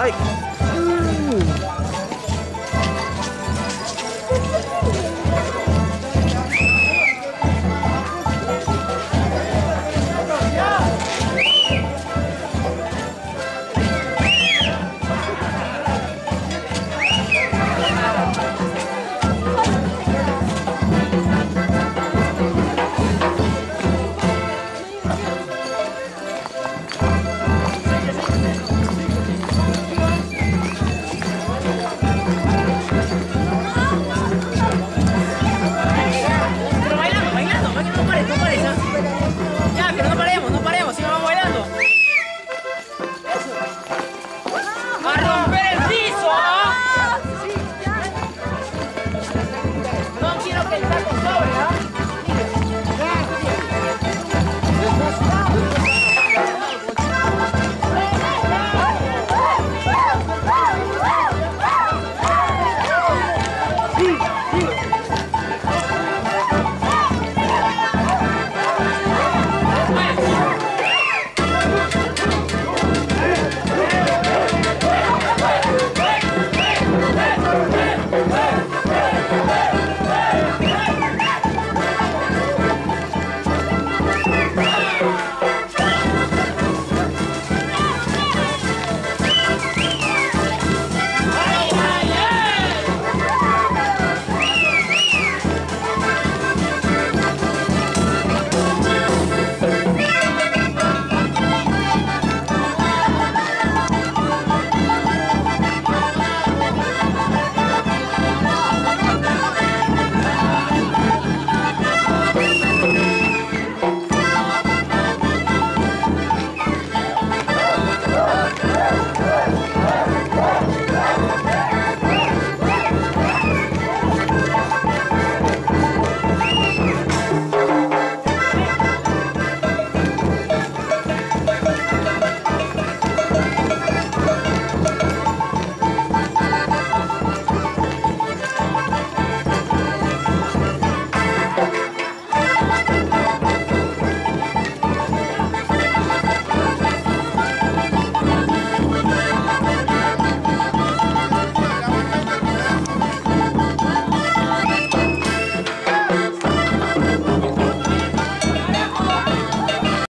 はい。